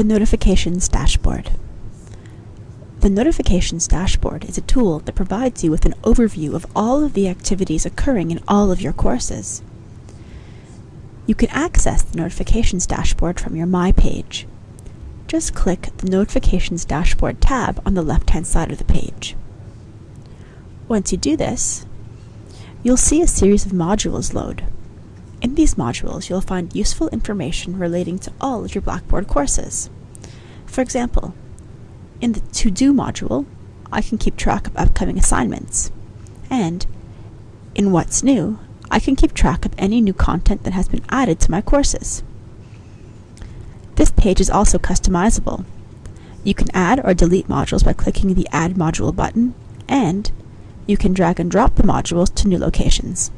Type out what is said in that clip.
The Notifications Dashboard. The Notifications Dashboard is a tool that provides you with an overview of all of the activities occurring in all of your courses. You can access the Notifications Dashboard from your My page. Just click the Notifications Dashboard tab on the left-hand side of the page. Once you do this, you'll see a series of modules load. In these modules, you'll find useful information relating to all of your Blackboard courses. For example, in the To Do module, I can keep track of upcoming assignments. And in What's New, I can keep track of any new content that has been added to my courses. This page is also customizable. You can add or delete modules by clicking the Add Module button, and you can drag and drop the modules to new locations.